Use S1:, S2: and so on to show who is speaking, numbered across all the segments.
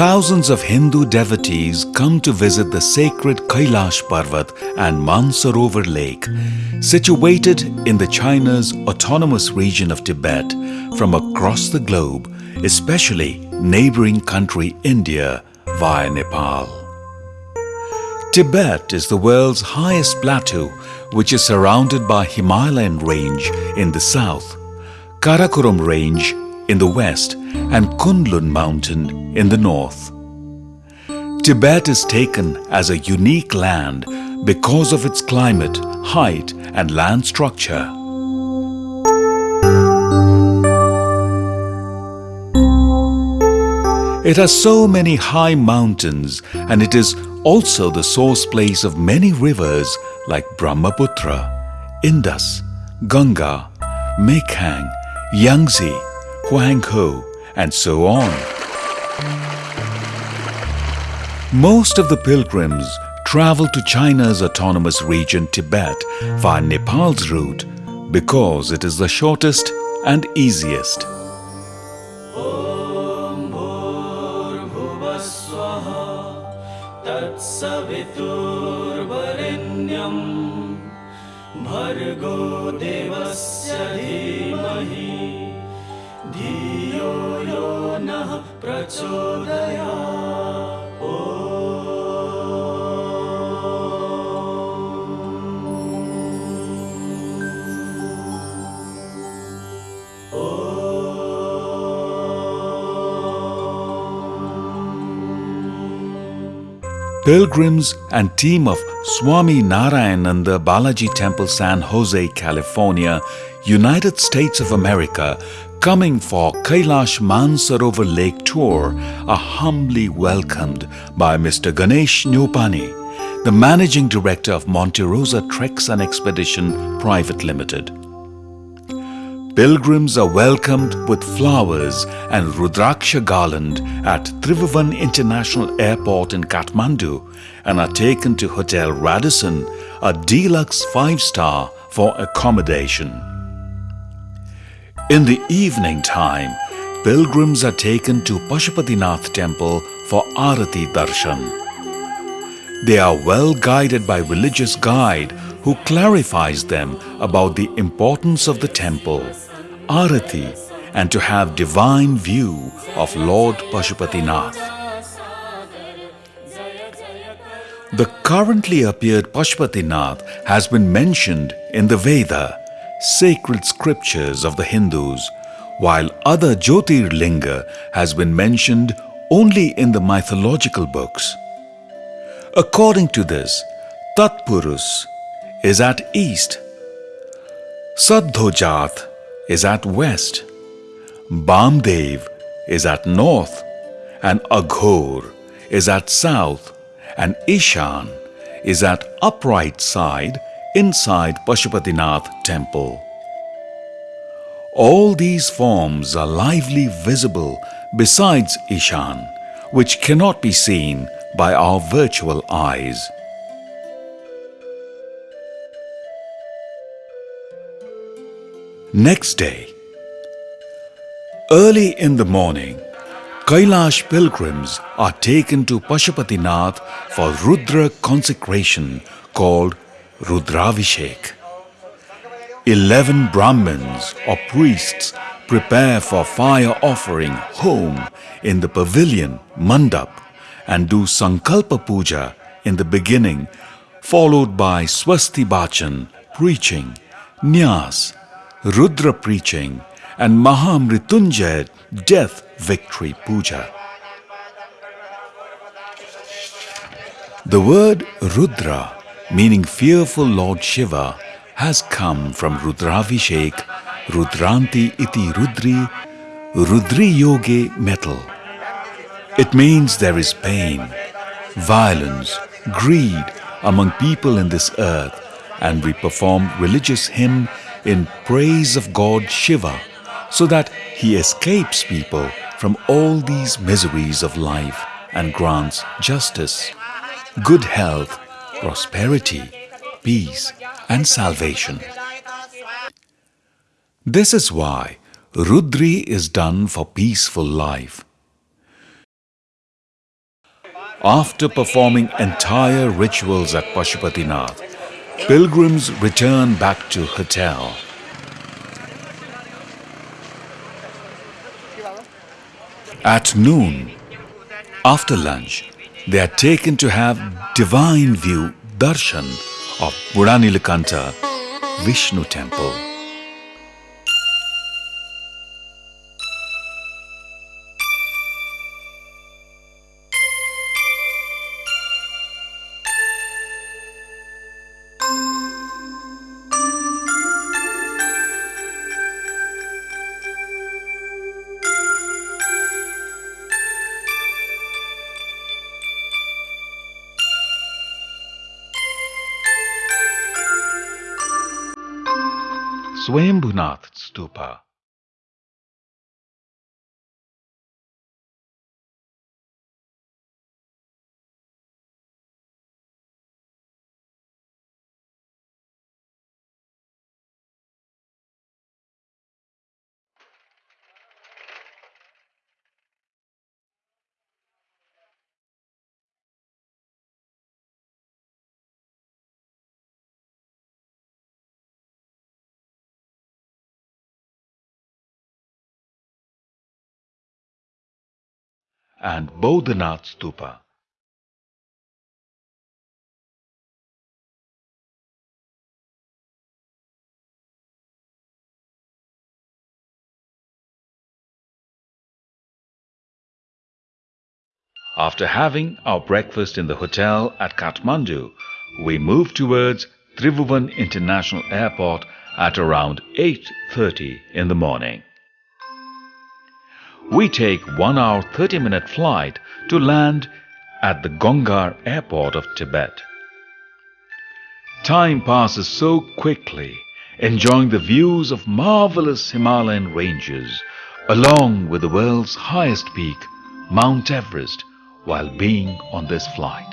S1: thousands of Hindu devotees come to visit the sacred Kailash Parvat and Mansarovar Lake, situated in the China's autonomous region of Tibet from across the globe, especially neighboring country India via Nepal. Tibet is the world's highest plateau which is surrounded by Himalayan range in the south, Karakoram range in the west and Kunlun mountain in the north. Tibet is taken as a unique land because of its climate, height and land structure. It has so many high mountains and it is also the source place of many rivers like Brahmaputra, Indus, Ganga, Mekong, Yangtze, Huanghe and so on. Most of the pilgrims travel to China's autonomous region Tibet via Nepal's route because it is the shortest and easiest.
S2: Om प्रचोदयात्
S1: Pilgrims and team of Swami Narayananda Balaji Temple San Jose, California, United States of America coming for Kailash Mansarovar Lake Tour are humbly welcomed by Mr. Ganesh Nyopani, the Managing Director of Monte Rosa Treks and Expedition Private Limited. Pilgrims are welcomed with flowers and Rudraksha garland at Tribhuvan International Airport in Kathmandu and are taken to Hotel Radisson, a deluxe five-star for accommodation. In the evening time, pilgrims are taken to Pashupatinath temple for Arati Darshan. They are well guided by religious guide who clarifies them about the importance of the temple, Arati and to have divine view of Lord Pashupatinath. The currently appeared Pashupatinath has been mentioned in the Veda, sacred scriptures of the Hindus, while other Jyotirlinga has been mentioned only in the mythological books. According to this, Tatpurus is at east, Saddhojath is at west, Bamdev is at north, and Aghor is at south, and Ishan is at upright side inside Pashupatinath temple. All these forms are lively visible besides Ishan, which cannot be seen by our virtual eyes. Next day, early in the morning, Kailash pilgrims are taken to Pashupatinath for Rudra consecration called Rudravishek. Eleven Brahmins or priests prepare for fire offering home in the pavilion Mandap and do Sankalpa Puja in the beginning followed by Swasti Bachan preaching, Nyas, Rudra preaching and Mahamritunjay death victory puja. The word Rudra meaning fearful Lord Shiva has come from Rudravishek, Rudranti iti Rudri, Rudri Yoge metal. It means there is pain, violence, greed among people in this earth and we perform religious hymn in praise of God Shiva so that he escapes people from all these miseries of life and grants justice, good health, prosperity, peace and salvation. This is why Rudri is done for peaceful life. After performing entire rituals at Pashupatinath, pilgrims return back to hotel. At noon, after lunch, they are taken to have divine view darshan of Budanilakanta Vishnu temple. And Bodhanath Stupa. After having our breakfast in the hotel at Kathmandu, we moved towards Tribhuvan International Airport at around 8.30 in the morning. We take 1 hour 30 minute flight to land at the Gonggar Airport of Tibet. Time passes so quickly, enjoying the views of marvelous Himalayan ranges along with the world's highest peak, Mount Everest, while being on this flight.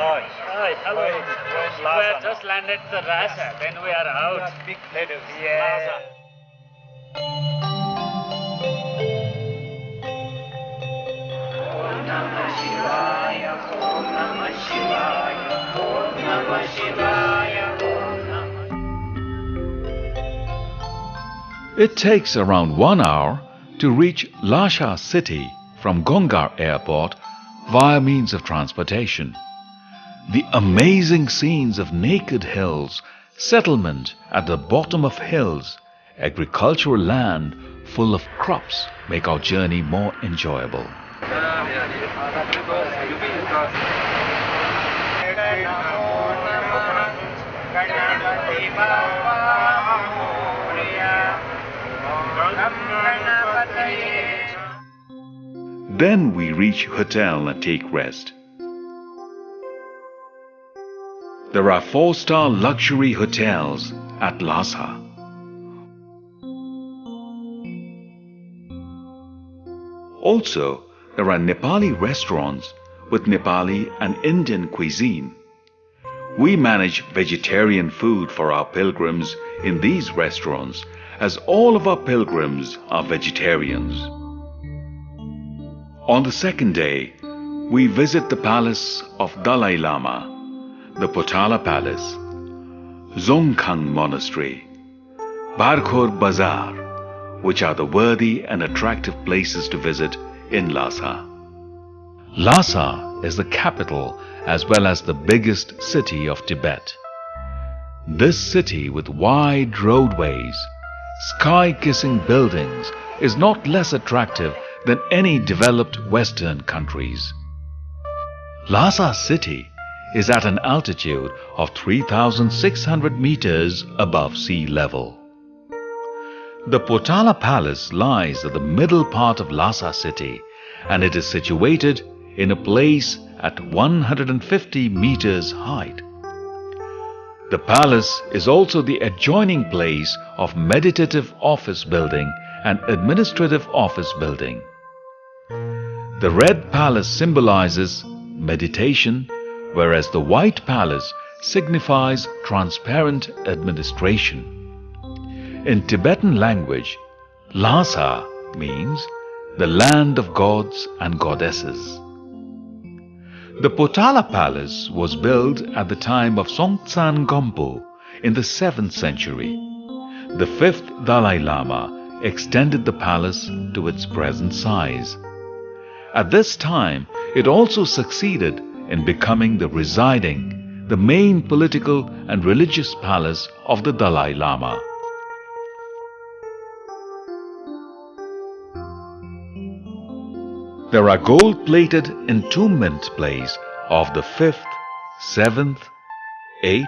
S3: Hi.
S4: Hi, hello.
S3: Going- going
S4: we
S3: Lhasa
S4: have just landed the Rasa, then we are
S3: You
S4: out. Yeah.
S1: It takes around one hour to reach Lhasa city from Gonggar Airport via means of transportation. The amazing scenes of naked hills, settlement at the bottom of hills, agricultural land full of crops make our journey more enjoyable. Then we reach hotel and take rest. There are four-star luxury hotels at Lhasa. Also, there are Nepali restaurants with Nepali and Indian cuisine. We manage vegetarian food for our pilgrims in these restaurants as all of our pilgrims are vegetarians. On the second day, we visit the palace of Dalai Lama, the Potala Palace, Jokhang Monastery, Barkhor Bazaar, which are the worthy and attractive places to visit in Lhasa. Lhasa is the capital as well as the biggest city of Tibet. This city with wide roadways, sky-kissing buildings is not less attractive than any developed Western countries. Lhasa city is at an altitude of 3,600 meters above sea level. The Potala Palace lies at the middle part of Lhasa city and it is situated in a place at 150 meters height. The palace is also the adjoining place of meditative office building and administrative office building. The red palace symbolizes meditation, whereas the white palace signifies transparent administration. In Tibetan language, Lhasa means the land of gods and goddesses. The Potala Palace was built at the time of Songtsen Gampo in the 7th century. The 5th Dalai Lama extended the palace to its present size. At this time, it also succeeded in becoming the residing, the main political and religious palace of the Dalai Lama. There are gold-plated entombment plays of the 5th, 7th, 8th,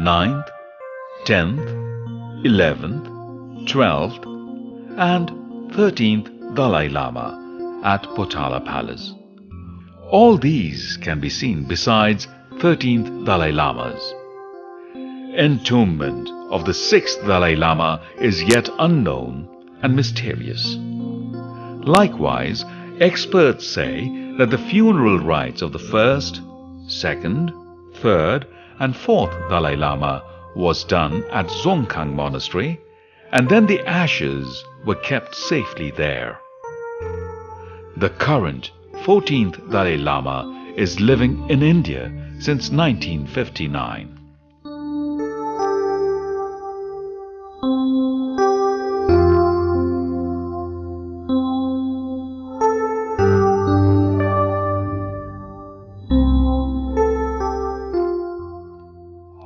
S1: 9th, 10th, 11th, 12th and 13th Dalai Lama at Potala Palace. All these can be seen besides 13th Dalai Lamas. Entombment of the 6th Dalai Lama is yet unknown and mysterious. Likewise, Experts say that the funeral rites of the first, second, third, and fourth Dalai Lama was done at Jokhang Monastery, and then the ashes were kept safely there. The current 14th Dalai Lama is living in India since 1959.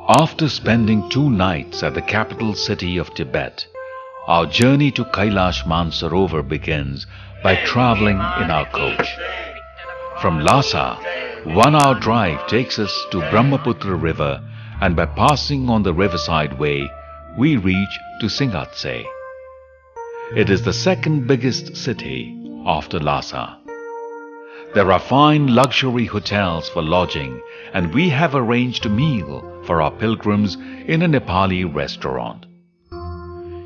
S1: After spending two nights at the capital city of Tibet, our journey to Kailash Mansarovar begins by traveling in our coach. From Lhasa, one hour drive takes us to Brahmaputra river and by passing on the riverside way, we reach to Shigatse. It is the second biggest city after Lhasa. There are fine luxury hotels for lodging and we have arranged a meal for our pilgrims in a Nepali restaurant.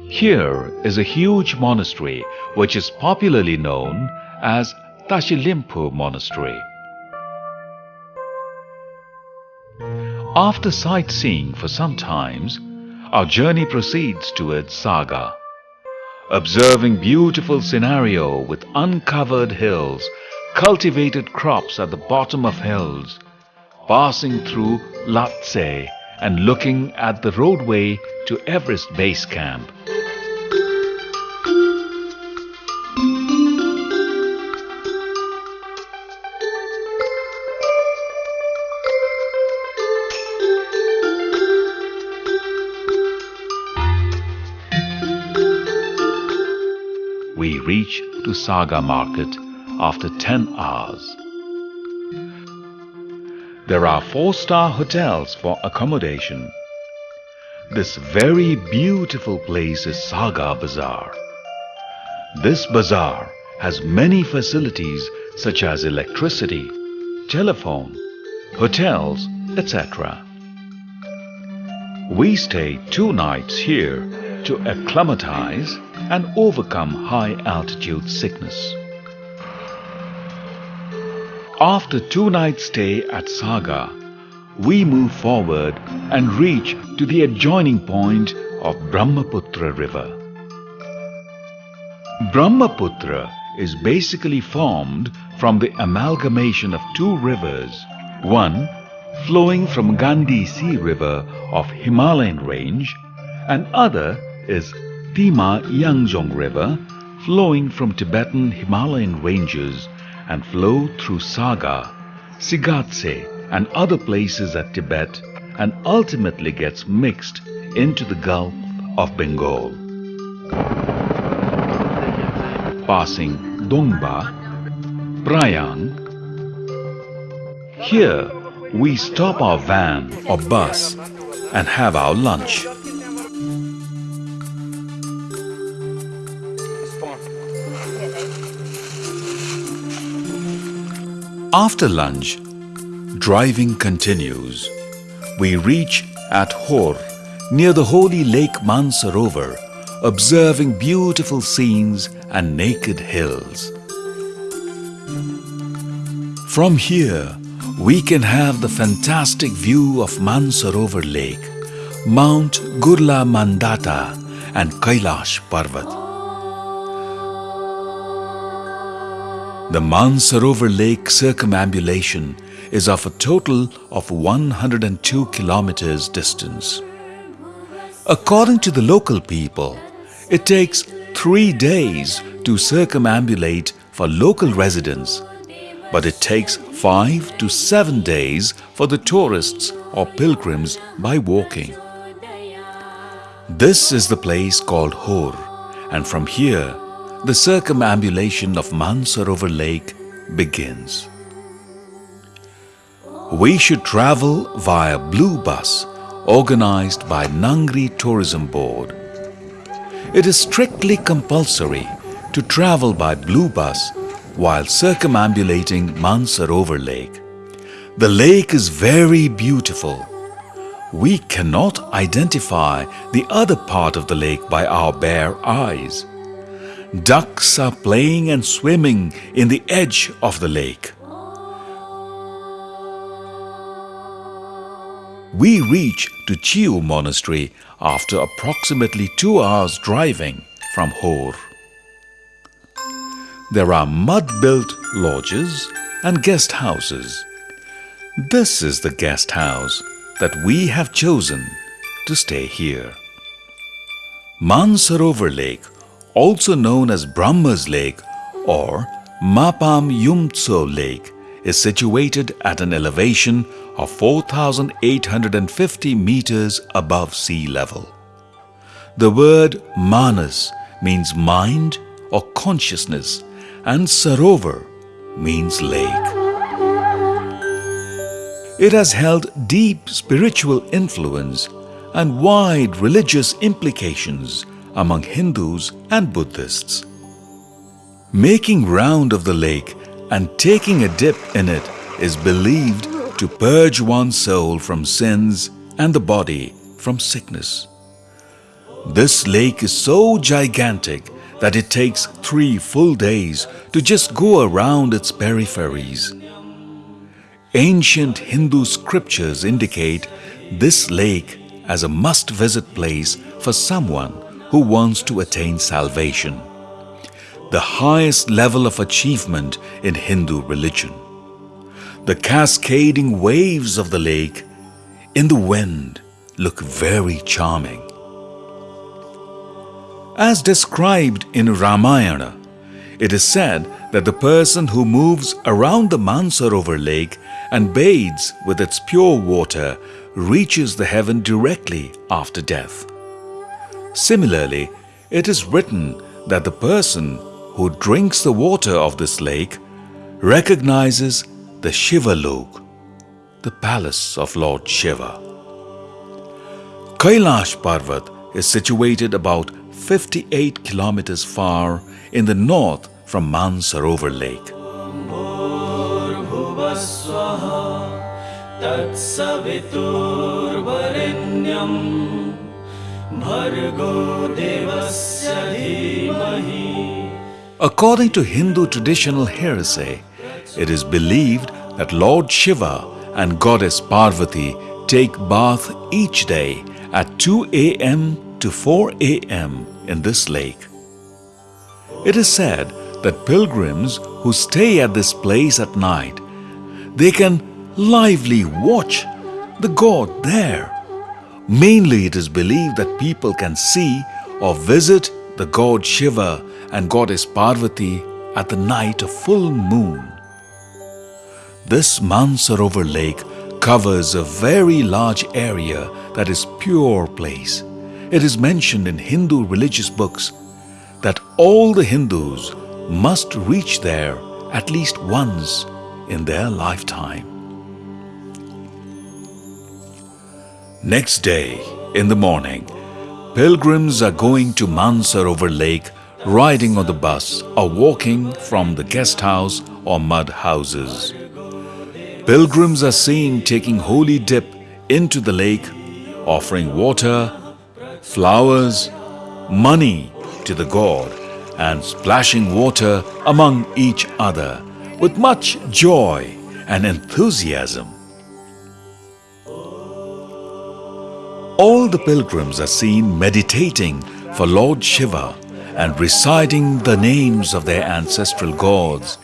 S1: Here is a huge monastery which is popularly known as Tashilimpu Monastery. After sightseeing for some times, our journey proceeds towards Saga. Observing beautiful scenario with uncovered hills cultivated crops at the bottom of hills, passing through Lhatse and looking at the roadway to Everest Base Camp. Reach to Saga Market after 10 hours. There are four-star hotels for accommodation. This very beautiful place is Saga Bazaar. This bazaar has many facilities such as electricity, telephone, hotels, etc. We stay two nights here to acclimatize and overcome high altitude sickness. After two nights stay at Saga, we move forward and reach to the adjoining point of Brahmaputra river. Brahmaputra is basically formed from the amalgamation of two rivers, one flowing from Gandhi Sea River of Himalayan range and other is Tima Yangzhong River flowing from Tibetan Himalayan ranges and flow through Saga, Shigatse and other places at Tibet and ultimately gets mixed into the Gulf of Bengal. Passing Dongba, Prayang. Here we stop our van or bus and have our lunch. After lunch, driving continues. We reach at Hor, near the holy lake Mansarovar, observing beautiful scenes and naked hills. From here, we can have the fantastic view of Mansarovar Lake, Mount Gurla Mandhata and Kailash Parvat. The Mansarovar Lake circumambulation is of a total of 102 kilometers distance. According to the local people, it takes three days to circumambulate for local residents, but it takes five to seven days for the tourists or pilgrims by walking. This is the place called Hor, and from here, the circumambulation of Mansarovar Lake begins. We should travel via Blue Bus organized by Ngari Tourism Board. It is strictly compulsory to travel by Blue Bus while circumambulating Mansarovar Lake. The lake is very beautiful. We cannot identify the other part of the lake by our bare eyes. Ducks are playing and swimming in the edge of the lake. We reach to Chiu Monastery after approximately two hours driving from Hor. There are mud-built lodges and guest houses. This is the guest house that we have chosen to stay here. Mansarovar Lake also known as Brahma's Lake or Mapam Yumtso Lake, is situated at an elevation of 4,850 meters above sea level. The word manas means mind or consciousness and sarovar means lake. It has held deep spiritual influence and wide religious implications among Hindus and Buddhists. Making round of the lake and taking a dip in it is believed to purge one's soul from sins and the body from sickness. This lake is so gigantic that it takes three full days to just go around its peripheries. Ancient Hindu scriptures indicate this lake as a must-visit place for someone who wants to attain salvation, the highest level of achievement in Hindu religion. The cascading waves of the lake in the wind look very charming. As described in Ramayana, it is said that the person who moves around the Mansarovar lake and bathes with its pure water reaches the heaven directly after death. Similarly, it is written that the person who drinks the water of this lake recognizes the Shiva Lok, the palace of Lord Shiva. Kailash Parvat is situated about 58 kilometers far in the north from Mansarovar Lake. According to Hindu traditional heresy, it is believed that Lord Shiva and Goddess Parvati take bath each day at 2 a.m. to 4 a.m. in this lake. It is said that pilgrims who stay at this place at night, they can lively watch the god there. Mainly it is believed that people can see or visit the god Shiva and goddess Parvati at the night of full moon. This Mansarovar lake covers a very large area that is pure place. It is mentioned in Hindu religious books that all the Hindus must reach there at least once in their lifetime. Next day, in the morning, pilgrims are going to Mansarovar Lake riding on the bus or walking from the guest house or mud houses. Pilgrims are seen taking holy dip into the lake, offering water, flowers, money to the god and splashing water among each other with much joy and enthusiasm. All the pilgrims are seen meditating for Lord Shiva and reciting the names of their ancestral gods,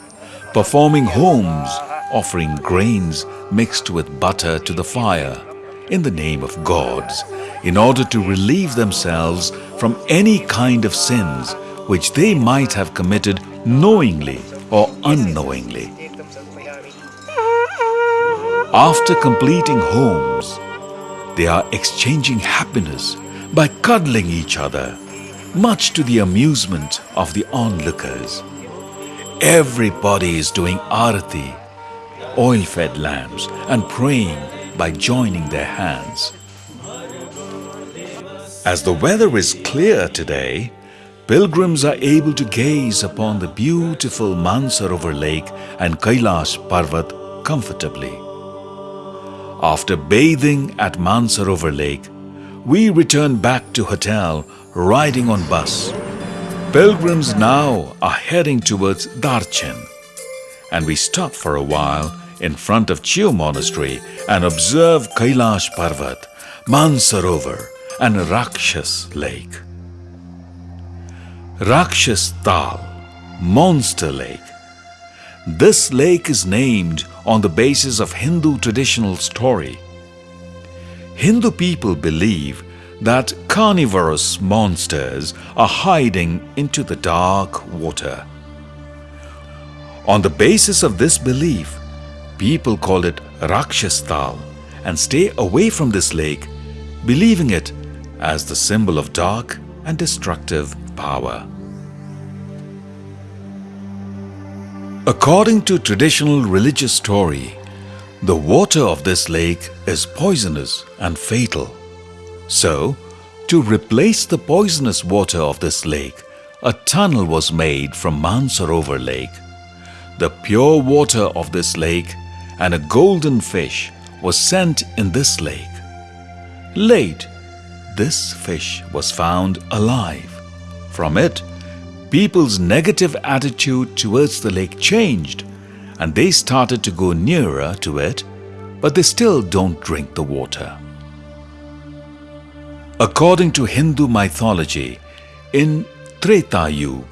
S1: performing homes, offering grains mixed with butter to the fire in the name of gods in order to relieve themselves from any kind of sins which they might have committed knowingly or unknowingly. After completing homes, they are exchanging happiness by cuddling each other, much to the amusement of the onlookers. Everybody is doing arati, oil-fed lamps, and praying by joining their hands. As the weather is clear today, pilgrims are able to gaze upon the beautiful Mansarovar lake and Kailash Parvat comfortably. After bathing at Mansarovar lake, we return back to hotel riding on bus. Pilgrims now are heading towards Darchen and we stop for a while in front of Chiu Monastery and observe Kailash Parvat, Mansarovar and Rakshas Lake. Rakshas Tal, Monster Lake. This lake is named on the basis of Hindu traditional story. Hindu people believe that carnivorous monsters are hiding into the dark water. On the basis of this belief, people call it Rakshastal and stay away from this lake, believing it as the symbol of dark and destructive power. According to traditional religious story, the water of this lake is poisonous and fatal. So, to replace the poisonous water of this lake, a tunnel was made from Mansarovar lake. The pure water of this lake and a golden fish was sent in this lake. Late, this fish was found alive. From it, people's negative attitude towards the lake changed and they started to go nearer to it, but they still don't drink the water. According to Hindu mythology, in Treta Yuga,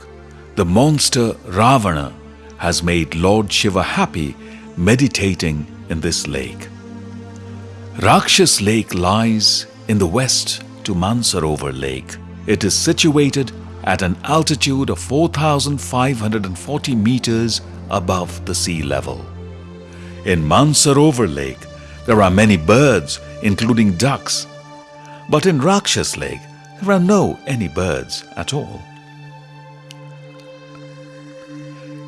S1: the monster Ravana has made Lord Shiva happy meditating in this lake. Rakshas Lake lies in the west to Mansarovar Lake. It is situated at an altitude of 4,540 meters above the sea level. In Mansarovar Lake, there are many birds, including ducks. But in Rakshas Lake, there are no any birds at all.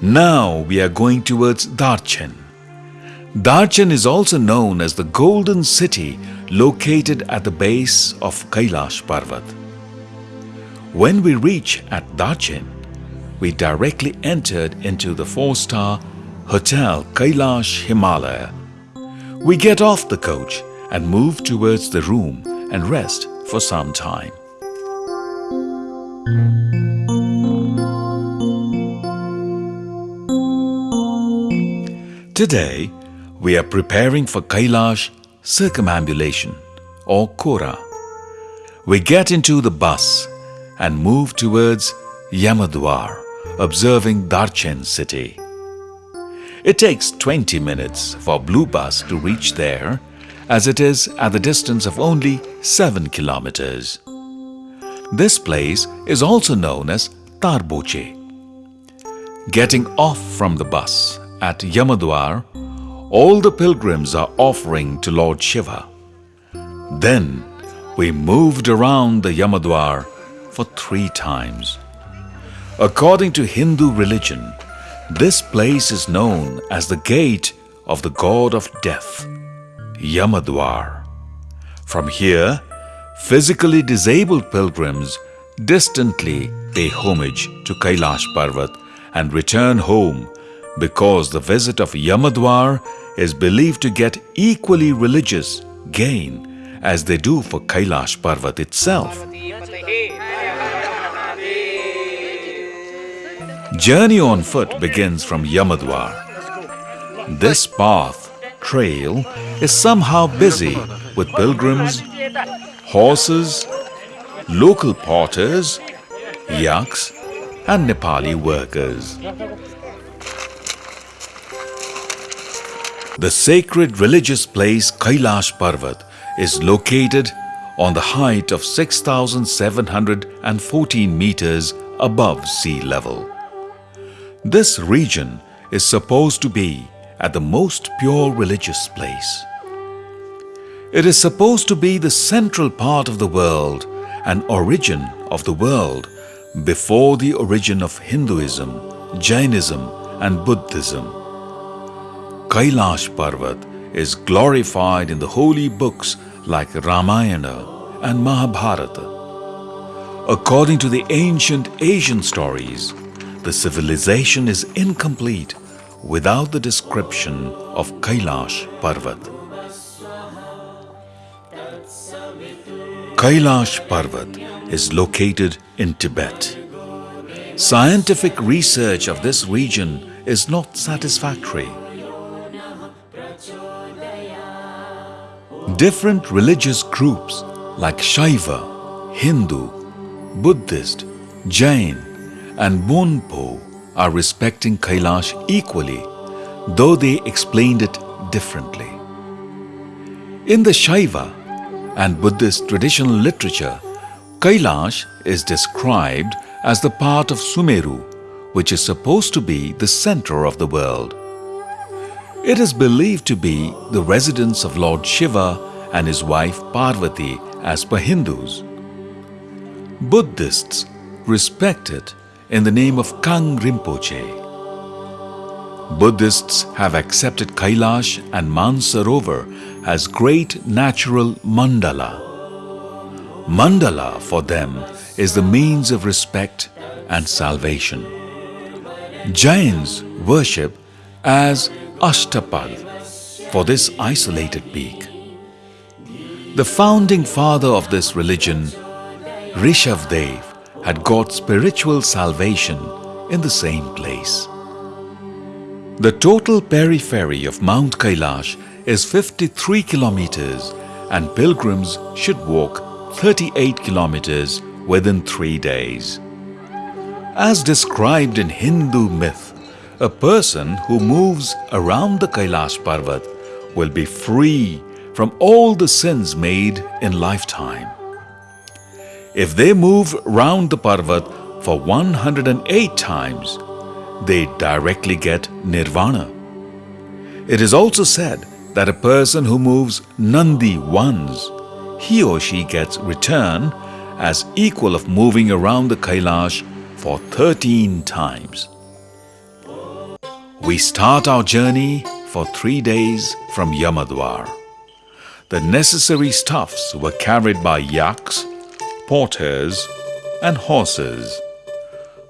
S1: Now we are going towards Darchen. Darchen is also known as the Golden City located at the base of Kailash Parvat. When we reach at Darchen, we directly entered into the four-star Hotel Kailash Himalaya. We get off the coach and move towards the room and rest for some time. Today, we are preparing for Kailash circumambulation or Kora. We get into the bus and move towards Yamadwar, observing Darchen city. It takes 20 minutes for Blue Bus to reach there as it is at the distance of only 7 kilometers. This place is also known as Tarboche. Getting off from the bus at Yamadwar, all the pilgrims are offering to Lord Shiva. Then we moved around the Yamadwar for three times. According to Hindu religion, this place is known as the gate of the god of death, Yamadwar. From here, physically disabled pilgrims distantly pay homage to Kailash Parvat and return home because the visit of Yamadwar is believed to get equally religious gain as they do for Kailash Parvat itself. Journey on foot begins from Yamadwar. This path, trail, is somehow busy with pilgrims, horses, local porters, yaks, and Nepali workers. The sacred religious place Kailash Parvat is located on the height of 6,714 meters above sea level. This region is supposed to be at the most pure religious place. It is supposed to be the central part of the world and origin of the world before the origin of Hinduism, Jainism and Buddhism. Kailash Parvat is glorified in the holy books like Ramayana and Mahabharata. According to the ancient Asian stories, the civilization is incomplete without the description of Kailash Parvat. Kailash Parvat is located in Tibet. Scientific research of this region is not satisfactory. Different religious groups like Shaiva, Hindu, Buddhist, Jain and Bonpo are respecting Kailash equally, though they explained it differently. In the Shaiva and Buddhist traditional literature, Kailash is described as the part of Sumeru, which is supposed to be the center of the world. It is believed to be the residence of Lord Shiva and his wife Parvati as per Hindus. Buddhists respect it in the name of Kang Rinpoche. Buddhists have accepted Kailash and Mansarovar as great natural mandala. Mandala for them is the means of respect and salvation. Jains worship as Ashtapad for this isolated peak. The founding father of this religion, Rishabdev, had got spiritual salvation in the same place. The total periphery of Mount Kailash is 53 kilometers and pilgrims should walk 38 kilometers within three days. As described in Hindu myth, a person who moves around the Kailash Parvat will be free from all the sins made in lifetime. If they move round the Parvat for 108 times, they directly get Nirvana. It is also said that a person who moves Nandi once, he or she gets return as equal of moving around the Kailash for 13 times. We start our journey for three days from Yamadwar. The necessary stuffs were carried by yaks, porters and horses.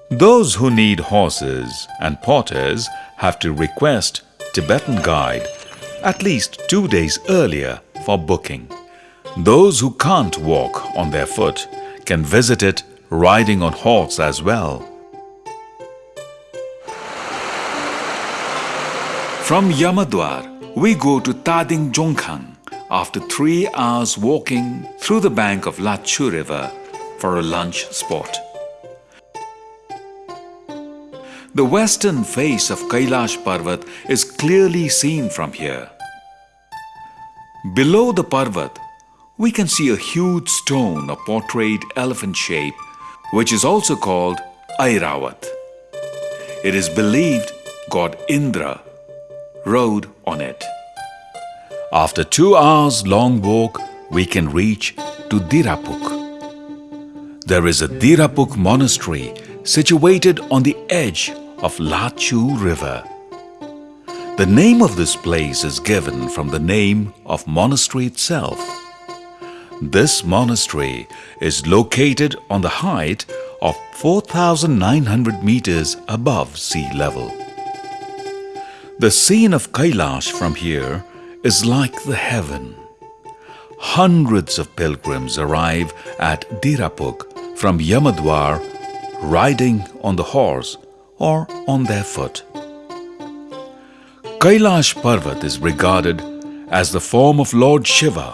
S1: Those who need horses and porters have to request Tibetan guide at least two days earlier for booking. Those who can't walk on their foot can visit it riding on horse as well. From Yamadwar, we go to Tading Jongkhang after three hours walking through the bank of Lachu River for a lunch spot. The western face of Kailash Parvat is clearly seen from here. Below the Parvat, we can see a huge stone of portrayed elephant shape which is also called Airavat. It is believed God Indra rode on it. After two hours long walk, we can reach to Dirapuk. There is a Dirapuk monastery situated on the edge of Lachu river. The name of this place is given from the name of monastery itself. This monastery is located on the height of 4,900 meters above sea level. The scene of Kailash from here is like the heaven. Hundreds of pilgrims arrive at Dirapuk from Yamadwar riding on the horse or on their foot. Kailash Parvat is regarded as the form of Lord Shiva,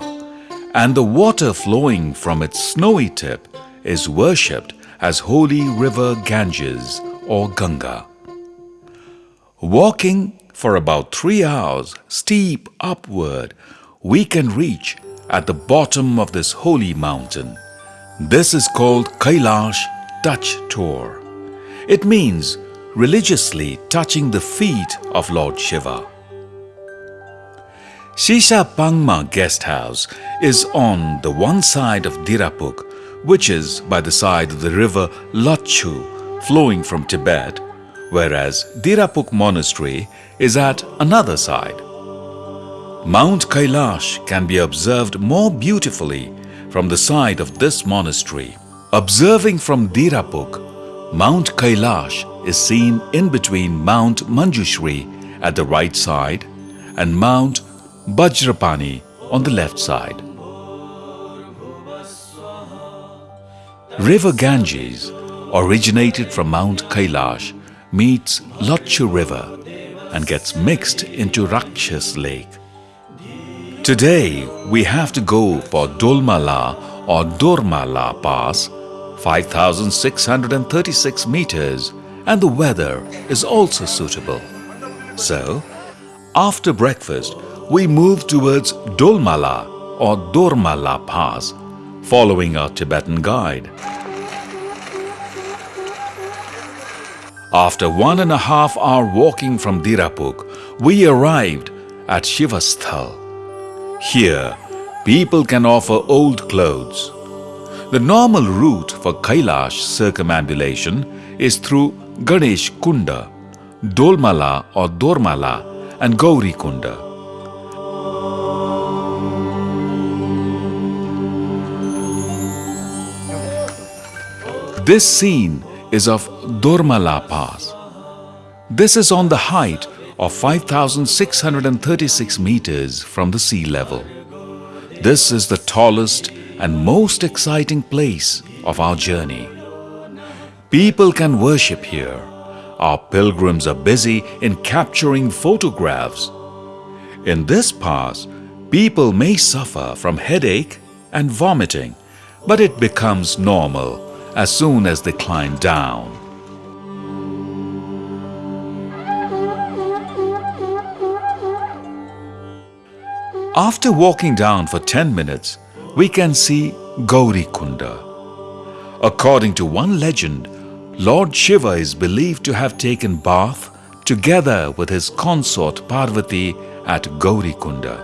S1: and the water flowing from its snowy tip is worshipped as holy river Ganges or Ganga. Walking for about three hours steep upward, we can reach at the bottom of this holy mountain. This is called Kailash Touch Tour. It means religiously touching the feet of Lord Shiva. Shisha Pangma Guest House is on the one side of Dirapuk, which is by the side of the river Lachu flowing from Tibet, whereas Dirapuk Monastery is at another side. Mount Kailash can be observed more beautifully from the side of this monastery. Observing from Dirapuk, Mount Kailash is seen in between Mount Manjushri at the right side and Mount Bajrapani on the left side. River Ganges originated from Mount Kailash meets Lachu River and gets mixed into Rakshas Lake. Today we have to go for Dolmala or Dormala Pass 5636 meters and the weather is also suitable. So, after breakfast, we move towards Dolmala or Dormala Pass, following our Tibetan guide. After one and a half hour walking from Dirapuk, we arrived at Shivasthal. Here, people can offer old clothes. The normal route for Kailash circumambulation is through Ganesh Kunda, Dolmala or Dormala and Gauri Kunda. This scene is of Dormala Pass. This is on the height of 5636 meters from the sea level. This is the tallest and most exciting place of our journey. People can worship here. Our pilgrims are busy in capturing photographs. In this pass, people may suffer from headache and vomiting, but it becomes normal as soon as they climb down. After walking down for 10 minutes, we can see Gauri Kunda. According to one legend, Lord Shiva is believed to have taken bath together with his consort Parvati at Gauri Kunda.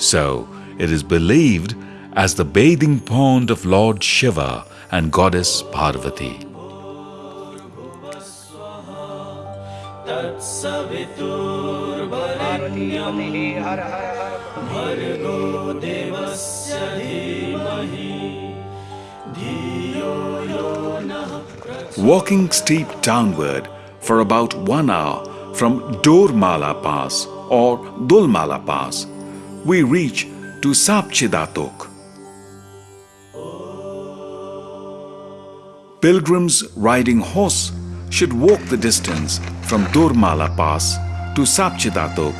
S1: So, it is believed as the bathing pond of Lord Shiva and goddess Parvati. Walking steep downward for about one hour from Dormala Pass or Dolmala Pass, we reach to Sapchidatok. Pilgrims riding horse should walk the distance from Dormala Pass to Sapchidatok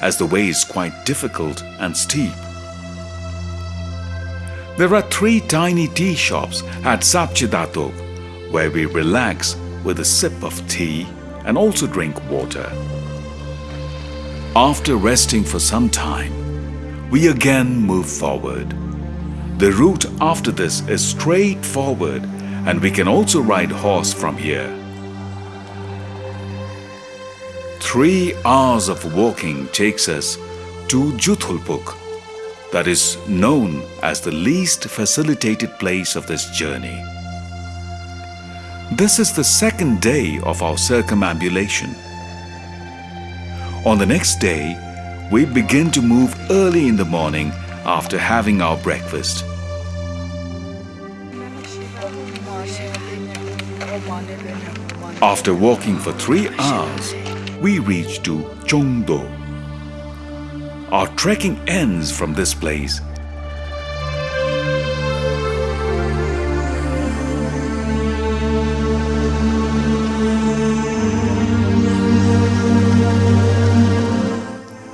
S1: as the way is quite difficult and steep. There are three tiny tea shops at Sapchidatok where we relax with a sip of tea and also drink water. After resting for some time, we again move forward. The route after this is straightforward and we can also ride horse from here. Three hours of walking takes us to Juthulpuk, that is known as the least facilitated place of this journey. This is the second day of our circumambulation. On the next day, we begin to move early in the morning after having our breakfast. After walking for three hours, we reach to Chongdo. Our trekking ends from this place.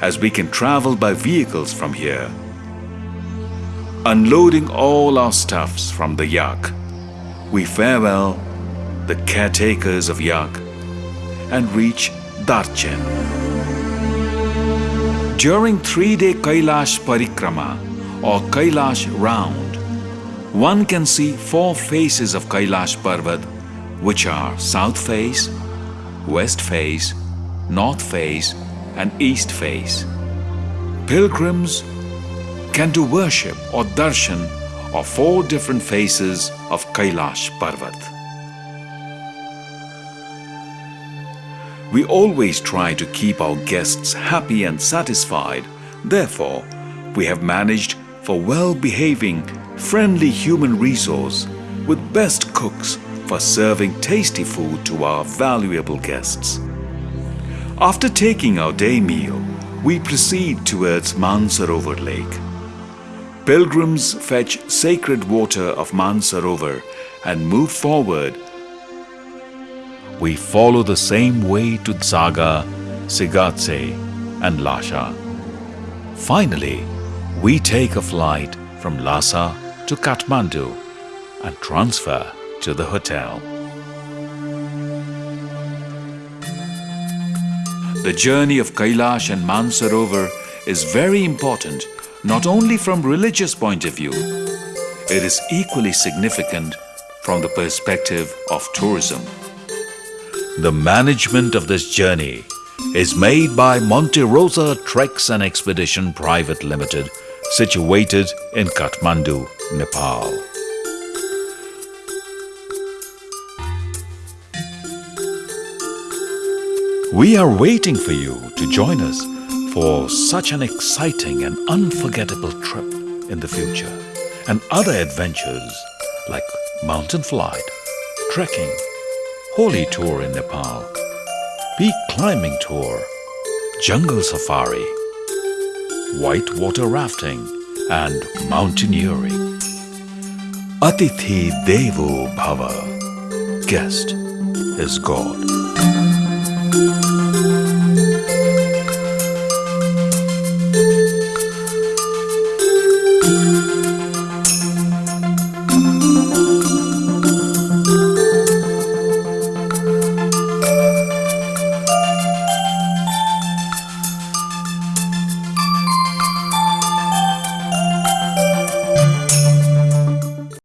S1: as we can travel by vehicles from here. Unloading all our stuffs from the yak, we farewell the caretakers of yak and reach Darchen. During three-day Kailash Parikrama or Kailash round, one can see four faces of Kailash Parvat which are south face, west face, north face and east face. Pilgrims can do worship or darshan of four different faces of Kailash Parvat. We always try to keep our guests happy and satisfied. Therefore, we have managed for well-behaving, friendly human resource with best cooks for serving tasty food to our valuable guests. After taking our day meal, we proceed towards Mansarovar Lake. Pilgrims fetch sacred water of Mansarovar and move forward. We follow the same way to Saga, Shigatse and Lhasa. Finally, we take a flight from Lhasa to Kathmandu and transfer to the hotel. The journey of Kailash and Mansarovar is very important not only from religious point of view, it is equally significant from the perspective of tourism. The management of this journey is made by Monte Rosa Treks and Expedition Private Limited, situated in Kathmandu, Nepal. We are waiting for you to join us for such an exciting and unforgettable trip in the future and other adventures like mountain flight, trekking, holy tour in Nepal, peak climbing tour, jungle safari, whitewater rafting and mountaineering. Atithi Devo Bhava. Guest is God.